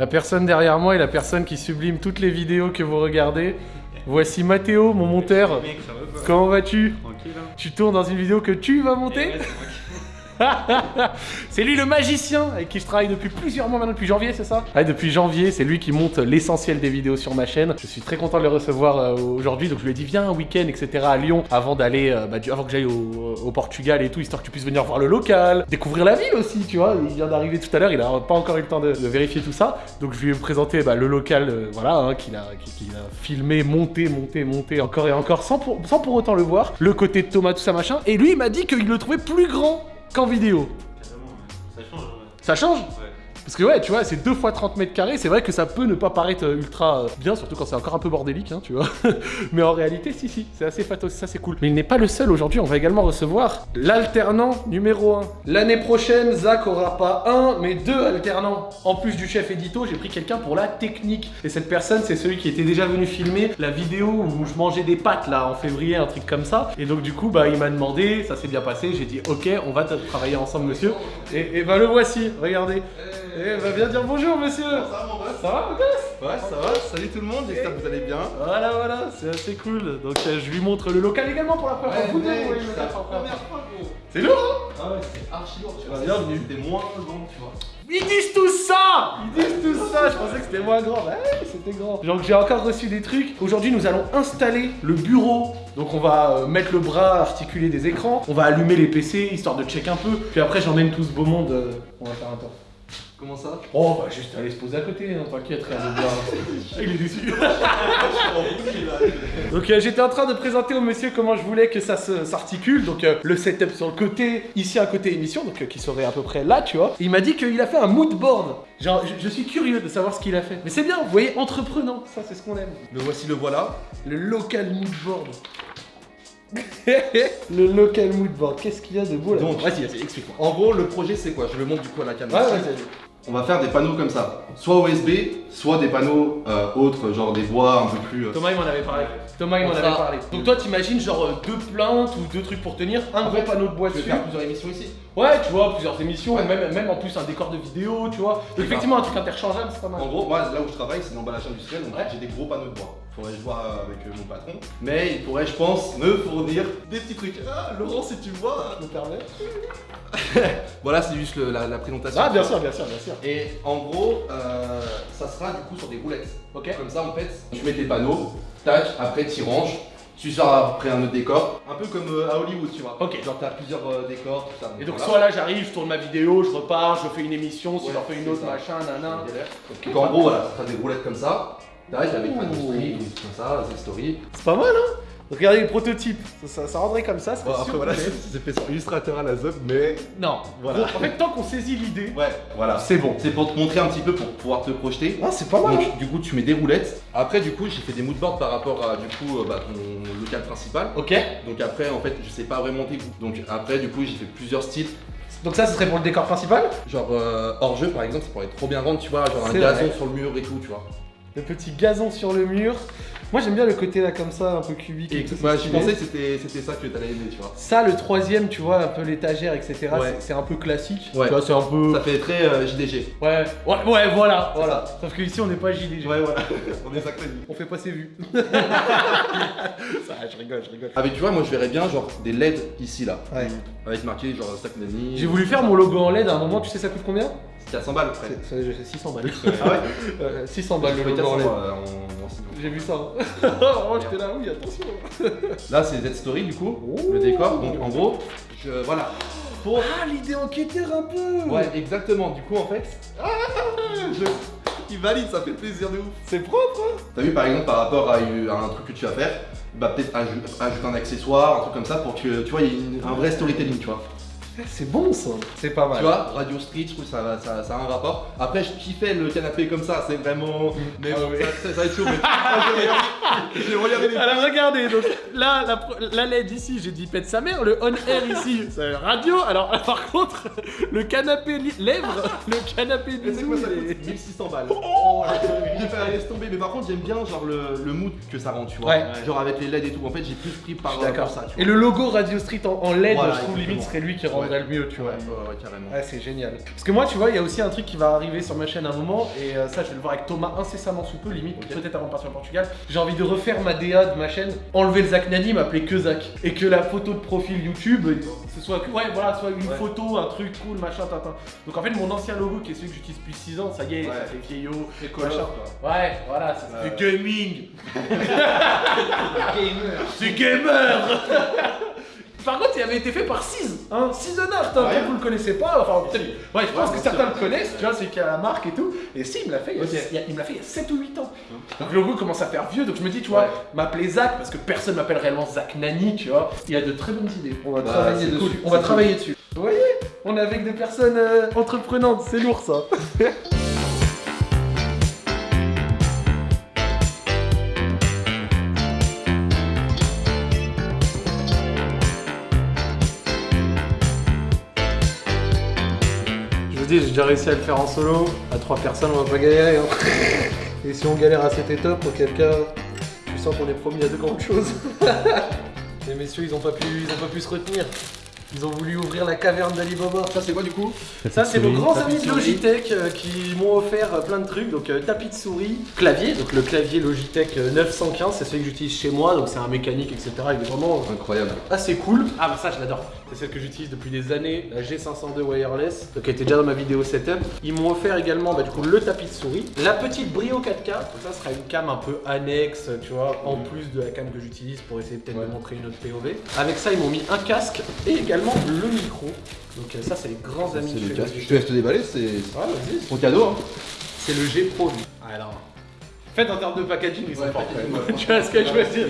La personne derrière moi est la personne qui sublime toutes les vidéos que vous regardez. Voici Mathéo, mon monteur. Comment vas-tu? Tranquille hein Tu tournes dans une vidéo que tu vas monter? c'est lui le magicien avec qui je travaille depuis plusieurs mois maintenant, depuis janvier, c'est ça Ouais, depuis janvier, c'est lui qui monte l'essentiel des vidéos sur ma chaîne. Je suis très content de le recevoir euh, aujourd'hui, donc je lui ai dit viens un week-end, etc. à Lyon avant d'aller, euh, bah, avant que j'aille au, au Portugal et tout, histoire que tu puisses venir voir le local, découvrir la ville aussi, tu vois. Il vient d'arriver tout à l'heure, il a pas encore eu le temps de, vérifier tout ça, donc je lui ai présenté bah, le local, euh, voilà, hein, qu'il a, qu'il qu'il a filmé, monté, monté, monté encore et encore, sans pour, sans pour autant le voir. Le côté de Thomas, tout ça machin, et lui il m'a dit qu'il le trouvait plus grand qu'en vidéo. Ça change. Ça change Ouais. Parce que ouais, tu vois, c'est 2 fois 30 mètres carrés, c'est vrai que ça peut ne pas paraître euh, ultra euh, bien, surtout quand c'est encore un peu bordélique, hein, tu vois. Mais en réalité, si, si, c'est assez fatos, ça c'est cool. Mais il n'est pas le seul aujourd'hui, on va également recevoir l'alternant numéro 1. L'année prochaine, Zach aura pas un, mais deux alternants. En plus du chef édito, j'ai pris quelqu'un pour la technique. Et cette personne, c'est celui qui était déjà venu filmer la vidéo où je mangeais des pâtes là en février, un truc comme ça. Et donc du coup, bah il m'a demandé, ça s'est bien passé, j'ai dit ok, on va travailler ensemble monsieur. Et, et bah le voici, regardez. Eh, va bien dire bonjour, monsieur Ça va mon boss Ça va, mon gosse Ouais, ça va, salut tout le monde, j'espère que vous allez bien. Voilà, voilà, c'est assez cool. Donc, euh, je lui montre le local également pour la première fois. Vous deux, mec, vous voyez le c'est la première fois. gros. C'est lourd, hein Ah ouais, c'est archi lourd, tu vois. Bienvenue. C'était moins long, tu vois. Ils disent tout ça Ils disent tout ça Je pensais que c'était moins grand. Bah ouais, c'était grand. Donc, j'ai encore reçu des trucs. Aujourd'hui, nous allons installer le bureau. Donc, on va euh, mettre le bras, articuler des écrans. On va allumer les PC, histoire de check un peu. Puis après, j'emmène tout ce beau monde. euh, on va faire un tour. Comment ça Oh, bah juste aller se poser à côté, hein, t'inquiète, rien de bien. Il est déçu. Donc euh, j'étais en train de présenter au monsieur comment je voulais que ça s'articule. Donc euh, le setup sur le côté, ici un côté émission, donc euh, qui serait à peu près là, tu vois. Et il m'a dit qu'il a fait un mood board. Genre, je, je suis curieux de savoir ce qu'il a fait. Mais c'est bien, vous voyez, entreprenant, ça c'est ce qu'on aime. Le voici, le voilà. Le local mood board. Le local mood board, qu'est-ce qu'il y a de beau là Donc, Vas-y, vas-y, explique-moi. En gros, le projet c'est quoi? Je le montre du coup à la caméra. ouais, vas-y. On va faire des panneaux comme ça. Soit USB, soit des panneaux euh, autres, genre des bois un peu plus. euh, Thomas il m'en avait parlé. Thomas il m'en avait parlé. Donc toi t'imagines genre euh, deux plaintes ou deux trucs pour tenir, un En gros fait, panneau de bois Je vais dessus. faire plusieurs émissions ici. Ouais, tu vois, plusieurs émissions, Ouais. même, même en plus un décor de vidéo, tu vois. Donc effectivement un truc interchangeable, c'est pas mal. En gros, moi là où je travaille, c'est l'emballage industriel, donc Ouais. j'ai des gros panneaux de bois. Faudrait que je vois avec euh, mon patron. Mais il pourrait, je pense, me fournir des petits trucs. Ah, Laurent, si tu vois. Je me permets. Voilà, c'est juste le- la, la présentation. Ah bien sûr, bien sûr, bien sûr. Et en gros, euh, ça sera du coup sur des roulettes. Ok. Comme ça, en fait, tu mets tes panneaux, tac, après tu ranges, tu sors après un autre décor. Un peu comme euh, à Hollywood, tu vois. Ok. Genre, t'as plusieurs euh, décors, tout ça. Et donc voilà. soit là j'arrive, je tourne ma vidéo, je repars, je fais une émission, si Ouais, j'en fais une autre, ça. machin, nanan. Donc en gros, voilà, t'as des roulettes comme ça, Ouh. panneaux street, ou comme ça, des stories. C'est pas mal hein? Regardez le prototype, ça, ça, ça rendrait comme ça, c'est Bon, après, voilà, c'est fait sur Illustrator à la ZUP, mais. Non, Voilà. Bon, en fait tant qu'on saisit l'idée, Ouais, voilà. c'est bon. C'est pour te montrer un petit peu pour pouvoir te projeter. Ah c'est pas mal hein Donc, du coup, tu mets des roulettes. Après, du coup, j'ai fait des moodboards par rapport à du coup, euh, bah, ton local principal. Ok. Donc après, en fait, je sais pas vraiment tes goûts. Donc après, du coup, j'ai fait plusieurs styles. Donc ça ce serait pour le décor principal? Genre euh, hors jeu, par exemple, ça pourrait trop bien rendre, tu vois, genre un gazon vrai. sur le mur et tout, tu vois. Le petit gazon sur le mur. Moi j'aime bien le côté là comme ça, un peu cubique. Et tout, c'est je pensais que c'était ça que t'allais aimer, tu vois. Ça, le troisième, tu vois, un peu l'étagère, etc. Ouais. c'est- un peu classique. Ouais. Tu vois, c'est un peu. Ça fait très euh, JDG. Ouais, ouais, ouais, voilà, voilà. Sauf que ici, on n'est pas JDG. Ouais, voilà. On est dit. On fait pas ses vues. ça, je rigole, je rigole. Ah, mais tu vois, moi, je verrais bien, genre, des LED ici, là. Ouais. Avec marqué, genre, Stack. J'ai voulu faire mon logo en LED à un moment, tu sais, ça coûte combien? C'était à 100 balles, après. C'est c'est 600 balles. Ah ouais Euh, 600 balles le Je logo en LED. euh. J'ai vu ça. oh, j'étais là, oui, attention. Là, c'est Z-Story, du coup, Ouh. le décor. Donc, en gros, je, voilà. Pour Ah, l'idée enquêteur un peu Ouais, exactement. Du coup, en fait, ah, je... il valide, ça fait plaisir de ouf. C'est propre, hein T'as vu, par exemple, par rapport à, un truc que tu vas faire, bah peut-être aj- ajouter un accessoire, un truc comme ça, pour que tu vois, il y ait une- un vrai storytelling, tu vois. C'est bon, ça. C'est pas mal. Tu vois, Radio Street, je trouve que ça, ça, ça a un rapport. Après, je kiffais le canapé comme ça, c'est vraiment. Mais Ah bon, ouais. ça, ça- va être chaud. Mais... Ah, je vais regarder- je vais regarder les. Alors regardez, donc là, la, LED ici, j'ai dit pète sa mère, le on air ici, c'est radio. Alors par contre, le canapé lèvres, le canapé Mais c'est quoi ça il est- coûte 1600 balles. Oh, J'ai fait laisse tomber, mais par contre j'aime bien genre le, le mood que ça rend, tu vois. Ouais. Genre avec les LED et tout. En fait, j'ai plus pris par ça, tu Et le logo Radio Street en, en LED, Voilà, je trouve limite serait lui qui rendrait le mieux, tu vois. Ouais, ouais, carrément. Ouais, c'est génial. Parce que moi, tu vois, il y a aussi un truc qui va arriver sur ma chaîne à un moment, et euh, ça, je vais le voir avec Thomas incessamment sous peu, limite, peut-être avant de partir au Portugal. J'ai envie de refaire ma DA de ma chaîne, enlever le Zach Nani, m'appeler que Zach. Et que la photo de profil YouTube, euh, ce soit, que- ouais, voilà, soit une photo, un truc cool, machin, tatin. Donc en fait, mon ancien logo, qui est celui que j'utilise depuis 6 ans, ça y est, ça fait vieillot, machin. Ouais, voilà, c'est Ouais. du gaming. Gamer. C'est gamer Par contre, il avait été fait par Siz, hein, Art, hein, Ouais. vous le connaissez pas, enfin peut-être, ouais, je pense Ouais, que certains le connaissent, tu vois, c'est qu'il y a la marque et tout, et si, il me l'a fait, il y a- Ok. il y a- il me l'a fait il y a 7 ou 8 ans. Donc le logo commence à faire vieux, donc je me dis, tu vois, Ouais. m'appeler Zach, parce que personne m'appelle réellement Zach Nani, tu vois, il a de très bonnes idées, on va Bah, travailler dessus, cool, on va travailler dessus. Vous voyez, on est avec des personnes euh, entreprenantes, c'est lourd ça. dis, j'ai déjà réussi à le faire en solo. À trois personnes, on va pas galérer. hein. Et si on galère à cet étape, auquel cas, tu sens qu'on est promis à de grandes choses. Les messieurs, ils ont pas pu, ils ont pas pu se retenir. Ils ont voulu ouvrir la caverne d'Alibaba. Ça, c'est quoi du coup Ça, c'est nos grands amis de. Logitech euh, qui m'ont offert euh, plein de trucs. Donc, euh, tapis de souris, clavier. Donc, le clavier Logitech euh, 915, c'est celui que j'utilise chez moi. Donc, c'est un mécanique, etc. Il est vraiment Incroyable. assez cool. Ah bah ça je l'adore. C'est celle que j'utilise depuis des années, la G502 wireless, donc qui était déjà dans ma vidéo setup. Ils m'ont offert également bah, du coup le tapis de souris, la petite Brio 4K, donc ça sera une cam un peu annexe, tu vois, en plus de la cam que j'utilise pour essayer peut-être de montrer une autre POV. Avec ça ils m'ont mis un casque et également le micro. Donc euh, ça c'est les grands amis C'est de. Je te laisse te déballer, c'est Ouais, ton cadeau. Hein. C'est le G Pro lui. Alors. En fait en termes de packaging ils sont forts tu vois ce que je veux dire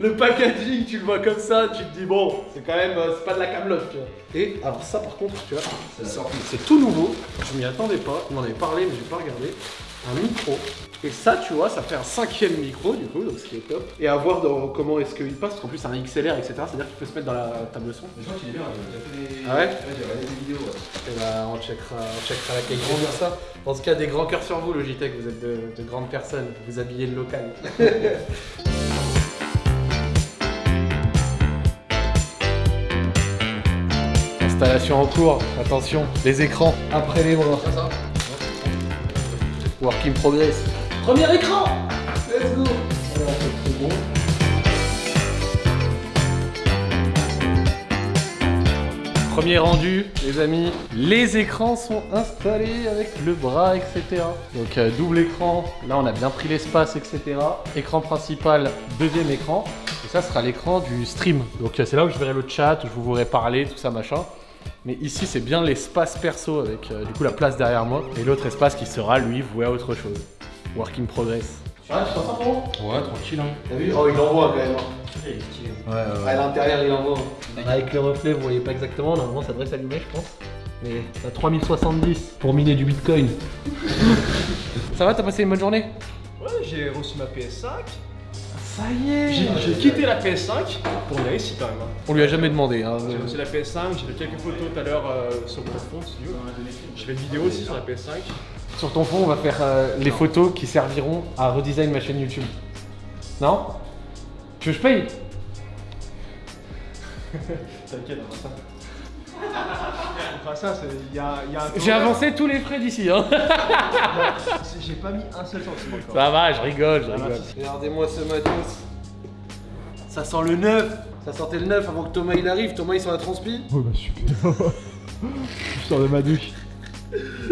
Le packaging, tu le vois comme ça, tu te dis bon, c'est quand même, euh, c'est pas de la camelote, tu vois. Et alors ça par contre, tu vois, C'est tout nouveau, je m'y attendais pas, il m'en avait parlé mais j'ai pas regardé. Un micro. Et ça, tu vois, ça fait un cinquième micro du coup, donc ce qui est top. Et à voir dans comment est-ce qu'il passe, parce qu'en plus c'est un XLR, etc. C'est-à-dire qu'il peut se mettre dans la table son. Je crois qu'il est bien, j'ai déjà fait des. Ah ouais j'ai regardé des vidéos. ouais. Et bah, on checkera, on checkera la qualité de ça. Dans ce cas, des grands cœurs sur vous, Logitech, vous êtes de, de grandes personnes, vous habillez le local. Installation en cours, attention, les écrans après les bras. Work in progress. Premier écran Let's go Alors, c'est bon. Premier rendu, les amis. Les écrans sont installés avec le bras, etc. Donc euh, double écran, là on a bien pris l'espace, etc. Écran principal, deuxième écran. Et ça sera l'écran du stream. Donc euh, c'est là où je verrai le chat, où je vous pourrai parler, tout ça machin. Mais ici c'est bien l'espace perso avec euh, du coup la place derrière moi. Et l'autre espace qui sera lui voué à autre chose. Work in progress. Ah, tu t'en sors comment Ouais, tranquille. Hein. T'as vu? Oh il envoie quand même. Il est stylé. Ouais, ouais. À l'intérieur, il envoie. Avec le reflet, vous voyez pas exactement. Normalement, ça devrait s'allumer, je pense. Mais t'as 3070 pour miner du bitcoin. ça va, t'as passé une bonne journée? Ouais, j'ai reçu ma PS5. Ça y est J'ai quitté la PS5 pour venir ici quand même. On lui a jamais demandé. Hein. J'ai reçu la PS5, j'ai fait quelques photos tout à l'heure euh, sur mon fond, si tu veux. J'ai fait une vidéo aussi sur la PS5. Sur ton fond, on va faire euh, les photos qui serviront à redesign ma chaîne YouTube. Non? Tu veux que je paye? T'inquiète, on fera ça. On fera ça, c'est- il y a, y a un J'ai avancé tous les frais d'ici. Hein. J'ai pas mis un seul centime encore. Ça va, je rigole, je va, rigole. Regardez-moi ce matos. Ça sent le neuf. Ça sentait le neuf avant que Thomas il arrive. Thomas il s'en a transpi. Oh bah super. Je sors de ma douche.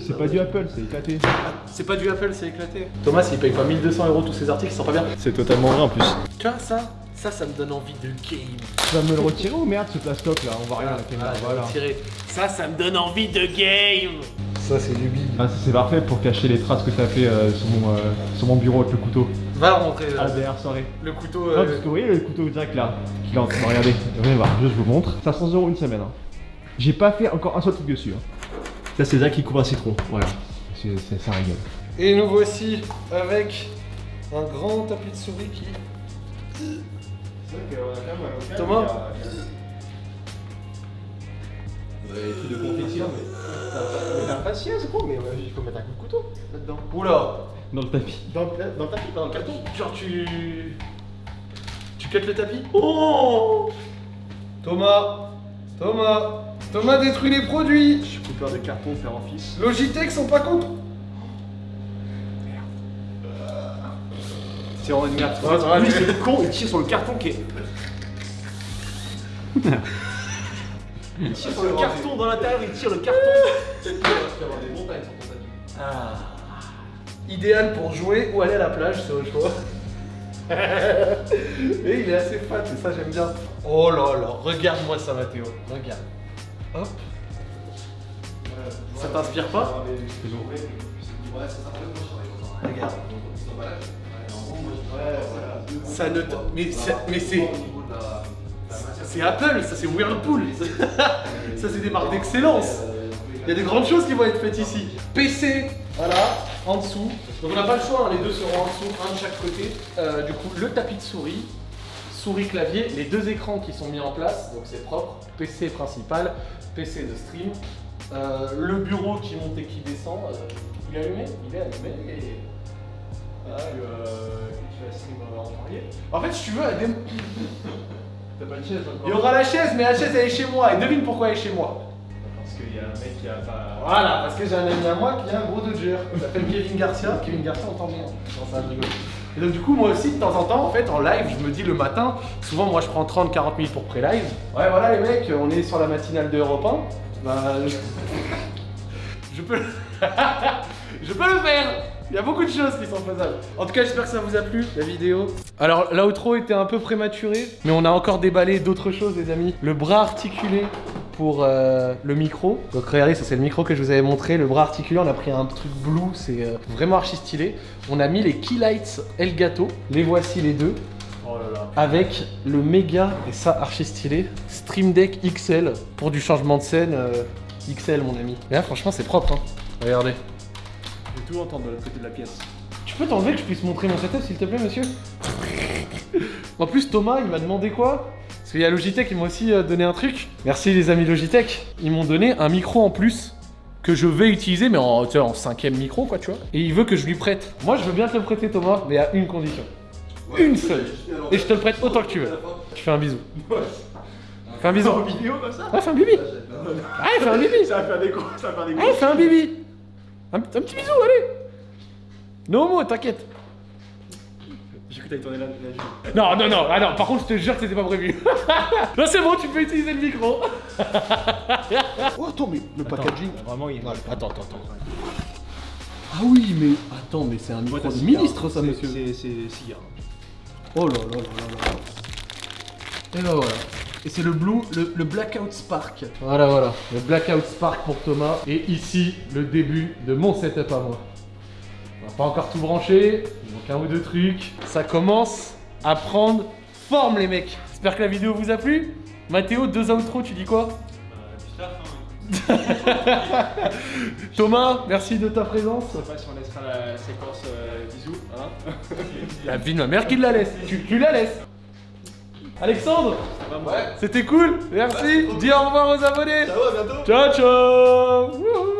C'est pas du Apple, c'est éclaté. C'est pas du Apple, c'est éclaté. Thomas, il paye pas 1200 euros tous ses articles, il sent pas bien. C'est totalement vrai en plus. Tu vois, ça, ça, ça me donne envie de game. Tu vas me le retirer ou merde ce plastoc là? On voit rien à la caméra. Ah, Voilà. Ça, ça me donne envie de game. Ça, c'est du big. Ah, ça, c'est parfait pour cacher les traces que t'as fait euh, sur, mon, euh, sur mon bureau avec le couteau. Va rentrer Ah, là. derrière soirée. Le couteau. Non, euh, parce que vous voyez le couteau direct là qu'il est en train de regarder. Venez voir, je vous montre. 500 euros une semaine. hein. J'ai pas fait encore un seul truc dessus. hein. Ça, c'est Zach qui couvre un citron. Voilà. C'est ça régale. Et nous voici avec un grand tapis de souris qui. Thomas Ouais, truc de compétition, mais. Patience, gros, mais euh, il faut mettre un coup de couteau là-dedans. Oula Dans le tapis. Dans, le- dans le tapis, pas dans le carton. Genre, tu. Tu cuttes le tapis Oh Thomas Thomas Thomas détruit les produits. Je suis coupeur de carton, en fils. Logitech sont pas contents. C'est en merde. Ouais, ça va, Lui, c'est le con, il tire sur le carton qui est. il tire sur le carton dans l'intérieur, il tire le carton. Ah. Idéal pour jouer ou aller à la plage, c'est au choix. Et il est assez fat, et ça j'aime bien. Oh là là, regarde-moi ça Mathéo, regarde. Hop. Ça t'inspire pas Regarde. Ça ne Mais, ça- mais c'est... C'est Apple, ça c'est Whirlpool. ça c'est des marques d'excellence. Il y a des grandes choses qui vont être faites ici. PC, voilà, en dessous. Donc on n'a pas le choix, hein, les deux seront en dessous, un de chaque côté. Euh, du coup, le tapis de souris, souris clavier, les deux écrans qui sont mis en place, donc c'est propre. PC principal, PC de stream. Euh, le bureau qui monte et qui descend. euh, il est allumé? Il est allumé. Et... Tu vas stream en. En fait, si tu veux, à T'as pas de chaise encore il y aura la chaise, mais la chaise elle est chez moi. Et devine pourquoi elle est chez moi. Parce qu'il y a un mec qui a pas. Voilà, parce que j'ai un ami à moi qui est un gros Dodger. Il s'appelle Kevin Garcia. Kevin Garcia, on t'en bien. Non, ça je rigole. Et donc, du coup, moi aussi, de temps en temps, en fait, en live, je me dis le matin, souvent, moi, je prends 30-40 minutes pour pré-live. Ouais, voilà, les mecs, on est sur la matinale de Europe 1. Bah, je, je peux. je peux le faire il y a beaucoup de choses qui sont faisables. En tout cas, j'espère que ça vous a plu, la vidéo. Alors, l'outro était un peu prématuré, mais on a encore déballé d'autres choses, les amis. Le bras articulé pour euh, le micro. Donc, regardez, ça c'est le micro que je vous avais montré. Le bras articulé, on a pris un truc blue, c'est euh, vraiment archi stylé. On a mis les Keylights Elgato. Les voici les deux. Oh là là. Avec le méga, et ça archi stylé, Stream Deck XL pour du changement de scène euh, XL, mon ami. Et là, franchement, c'est propre. Hein. Regardez. Je tout entendre de l'autre côté de la pièce. Tu peux t'enlever que je puisse montrer mon setup s'il te plaît monsieur? En plus Thomas il m'a demandé quoi? Parce qu'il y a Logitech, ils m'ont aussi euh, donné un truc. Merci les amis Logitech. Ils m'ont donné un micro en plus que je vais utiliser mais en, tu sais, en cinquième micro quoi tu vois. Et il veut que je lui prête. Moi je veux bien te le prêter Thomas mais à une condition. une seule. Et je te le prête autant que tu veux. Tu fais un bisou. Fais un bisou. En vidéo comme ça? Ouais fais un bibi. Allez fais un bibi. Ça va faire des gros, ça va faire des gros. Allez fais un bibi. Un, un petit bisou allez. No homo t'inquiète. J'ai cru que t'allais tourner la, la. Non, non, non, ah non, par contre, je te jure que c'était pas prévu. non, c'est bon, tu peux utiliser le micro. oh, attends, mais le packaging. Vraiment, il est. Ouais, attends, attends, attends. Ah oui, mais attends, mais c'est un micro de ministre, ça, monsieur. C'est c'est cigare. Oh là là là là là. Et ben voilà. Et c'est le Blue, le, le Blackout Spark. Voilà, voilà. Le Blackout Spark pour Thomas. Et ici, le début de mon setup à moi. On va pas encore tout brancher. Il manque un ou deux trucs. Ça commence à prendre forme, les mecs. J'espère que la vidéo vous a plu. Mathéo, deux outros, tu dis quoi? Thomas, merci de ta présence. Je sais pas si on laissera la séquence euh, bisous, hein. La vie de ma mère qui la laisse. Tu, tu la laisses. Alexandre, Ouais. c'était cool. Merci. Dis au revoir aux abonnés. Ciao, à bientôt. Ciao, ciao.